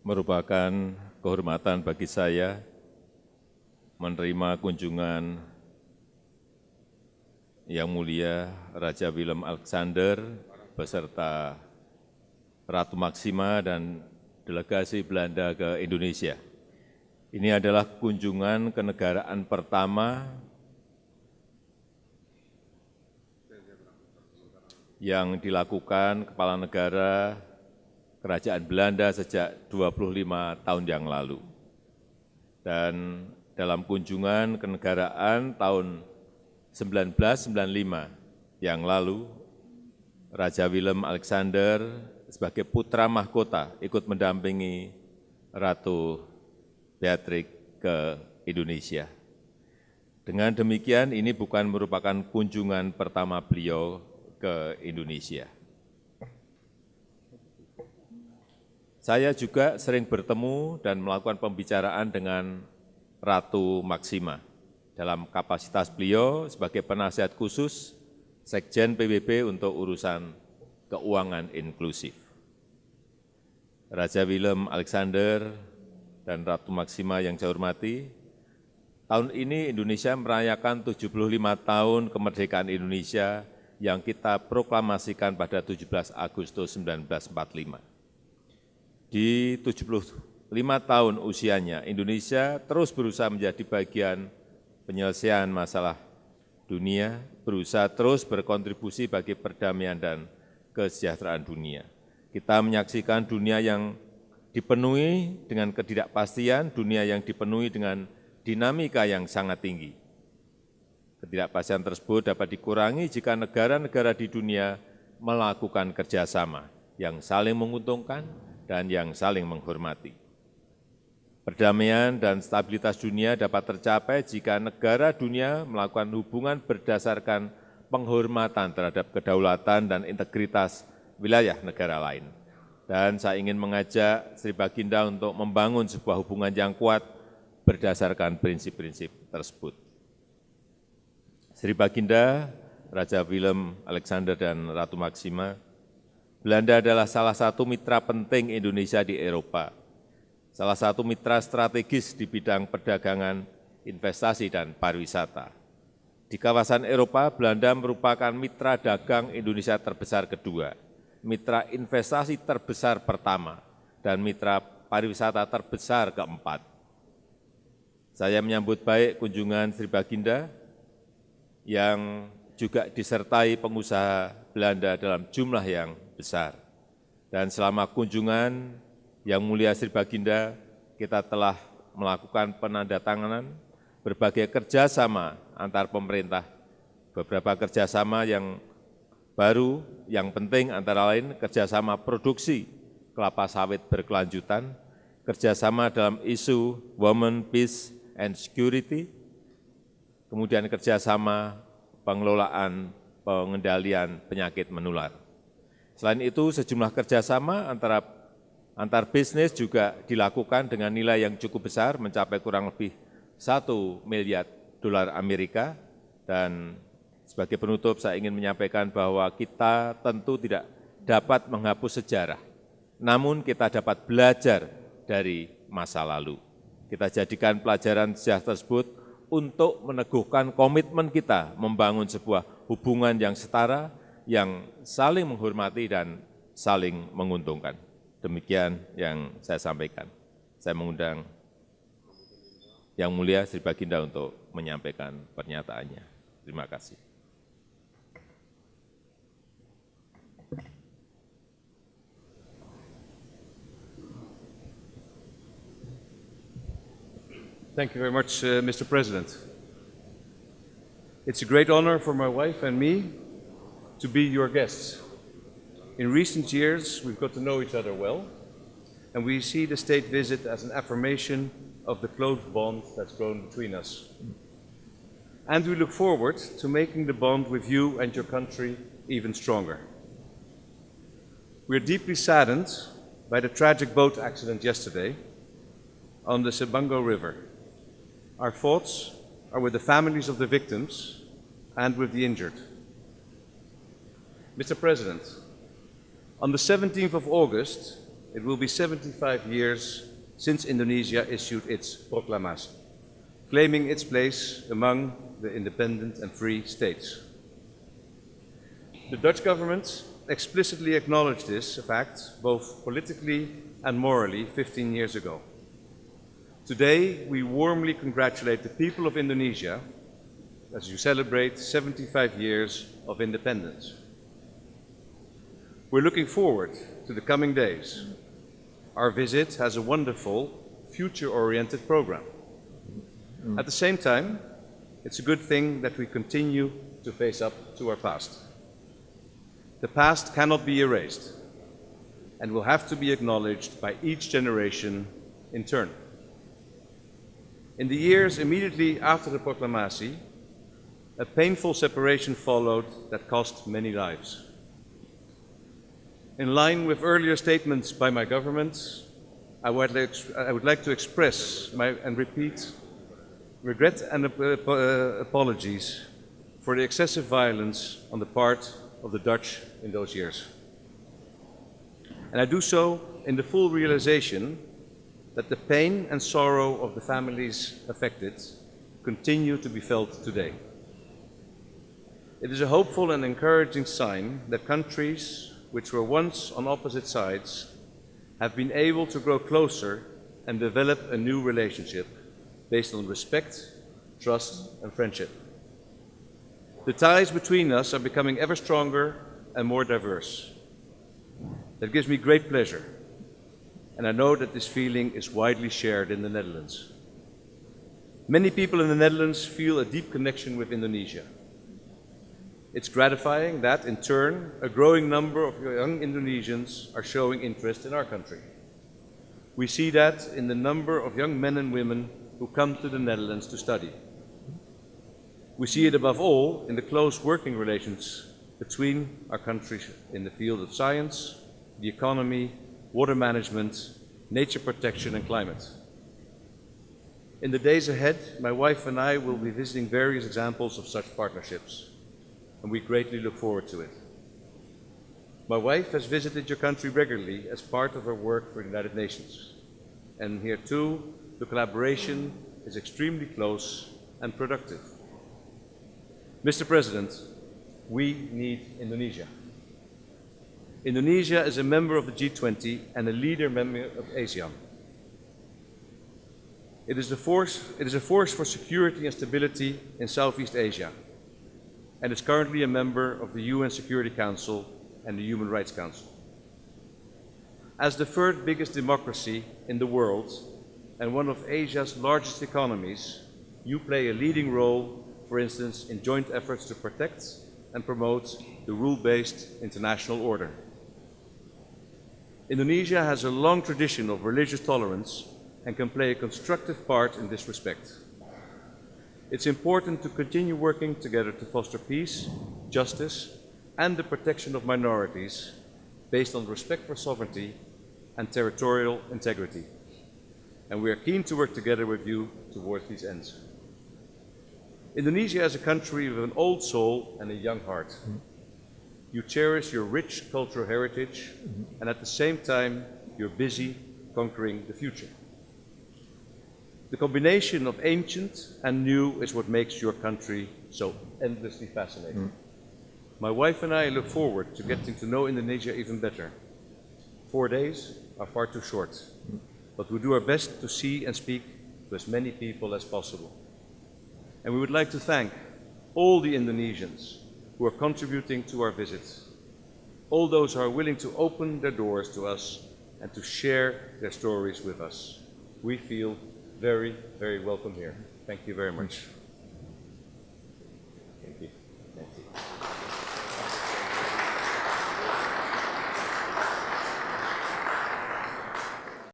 merupakan kehormatan bagi saya menerima kunjungan yang mulia Raja Willem Alexander beserta Ratu Maksima dan delegasi Belanda ke Indonesia. Ini adalah kunjungan kenegaraan pertama yang dilakukan Kepala Negara Kerajaan Belanda sejak 25 tahun yang lalu. Dan dalam kunjungan kenegaraan tahun 1995 yang lalu, Raja Willem Alexander sebagai putra mahkota ikut mendampingi Ratu Beatrix ke Indonesia. Dengan demikian, ini bukan merupakan kunjungan pertama beliau ke Indonesia. Saya juga sering bertemu dan melakukan pembicaraan dengan Ratu Maksima dalam kapasitas beliau sebagai penasihat khusus Sekjen PBB untuk urusan keuangan inklusif. Raja Willem Alexander dan Ratu Maksima yang saya hormati, tahun ini Indonesia merayakan 75 tahun kemerdekaan Indonesia yang kita proklamasikan pada 17 Agustus 1945 di 75 tahun usianya, Indonesia terus berusaha menjadi bagian penyelesaian masalah dunia, berusaha terus berkontribusi bagi perdamaian dan kesejahteraan dunia. Kita menyaksikan dunia yang dipenuhi dengan ketidakpastian, dunia yang dipenuhi dengan dinamika yang sangat tinggi. Ketidakpastian tersebut dapat dikurangi jika negara-negara di dunia melakukan kerjasama yang saling menguntungkan, dan yang saling menghormati. Perdamaian dan stabilitas dunia dapat tercapai jika negara dunia melakukan hubungan berdasarkan penghormatan terhadap kedaulatan dan integritas wilayah negara lain. Dan saya ingin mengajak Sri Baginda untuk membangun sebuah hubungan yang kuat berdasarkan prinsip-prinsip tersebut. Sri Baginda, Raja Willem Alexander dan Ratu Maksima, Belanda adalah salah satu mitra penting Indonesia di Eropa, salah satu mitra strategis di bidang perdagangan, investasi, dan pariwisata. Di kawasan Eropa, Belanda merupakan mitra dagang Indonesia terbesar kedua, mitra investasi terbesar pertama, dan mitra pariwisata terbesar keempat. Saya menyambut baik kunjungan Sri Baginda yang juga disertai pengusaha Belanda dalam jumlah yang besar. Dan selama kunjungan yang mulia Sri Baginda, kita telah melakukan penandatanganan berbagai kerjasama antar pemerintah, beberapa kerjasama yang baru, yang penting antara lain kerjasama produksi kelapa sawit berkelanjutan, kerjasama dalam isu women, peace, and security, kemudian kerjasama pengelolaan pengendalian penyakit menular. Selain itu, sejumlah kerjasama antara antar bisnis juga dilakukan dengan nilai yang cukup besar, mencapai kurang lebih satu miliar dolar Amerika. Dan sebagai penutup, saya ingin menyampaikan bahwa kita tentu tidak dapat menghapus sejarah, namun kita dapat belajar dari masa lalu. Kita jadikan pelajaran sejarah tersebut untuk meneguhkan komitmen kita membangun sebuah hubungan yang setara, yang saling menghormati dan saling menguntungkan. Demikian yang saya sampaikan. Saya mengundang Yang Mulia Sri Baginda untuk menyampaikan pernyataannya. Terima kasih. Thank you very much, uh, Mr. President. It's a great honor for my wife and me to be your guests. In recent years, we've got to know each other well, and we see the state visit as an affirmation of the close bond that's grown between us. And we look forward to making the bond with you and your country even stronger. We are deeply saddened by the tragic boat accident yesterday on the Sebango River. Our thoughts are with the families of the victims and with the injured. Mr. President, on the 17th of August, it will be 75 years since Indonesia issued its proclamation, claiming its place among the independent and free states. The Dutch government explicitly acknowledged this fact, both politically and morally, 15 years ago. Today, we warmly congratulate the people of Indonesia as you celebrate 75 years of independence. We're looking forward to the coming days. Our visit has a wonderful, future-oriented program. At the same time, it's a good thing that we continue to face up to our past. The past cannot be erased and will have to be acknowledged by each generation in turn. In the years immediately after the proclamation, a painful separation followed that cost many lives. In line with earlier statements by my government, I would like, I would like to express my, and repeat regret and ap- uh, apologies for the excessive violence on the part of the Dutch in those years. And I do so in the full realization that the pain and sorrow of the families affected continue to be felt today. It is a hopeful and encouraging sign that countries which were once on opposite sides have been able to grow closer and develop a new relationship based on respect, trust, and friendship. The ties between us are becoming ever stronger and more diverse. That gives me great pleasure, and I know that this feeling is widely shared in the Netherlands. Many people in the Netherlands feel a deep connection with Indonesia. It's gratifying that, in turn, a growing number of young Indonesians are showing interest in our country. We see that in the number of young men and women who come to the Netherlands to study. We see it above all in the close working relations between our countries in the field of science, the economy, water management, nature protection, and climate. In the days ahead, my wife and I will be visiting various examples of such partnerships and we greatly look forward to it. My wife has visited your country regularly as part of her work for the United Nations, and here too, the collaboration is extremely close and productive. Mr. President, we need Indonesia. Indonesia is a member of the G20 and a leader member of ASEAN. It is, force, it is a force for security and stability in Southeast Asia and is currently a member of the UN Security Council and the Human Rights Council. As the third biggest democracy in the world and one of Asia's largest economies, you play a leading role, for instance, in joint efforts to protect and promote the rule-based international order. Indonesia has a long tradition of religious tolerance and can play a constructive part in this respect. It's important to continue working together to foster peace, justice, and the protection of minorities based on respect for sovereignty and territorial integrity. And we are keen to work together with you towards these ends. Indonesia is a country with an old soul and a young heart. You cherish your rich cultural heritage, and at the same time, you're busy conquering the future. The combination of ancient and new is what makes your country so endlessly fascinating. Mm. My wife and I look forward to getting to know Indonesia even better. Four days are far too short, mm. but we do our best to see and speak to as many people as possible. And we would like to thank all the Indonesians who are contributing to our visit, all those who are willing to open their doors to us and to share their stories with us. We feel very, very welcome here. Thank you very much.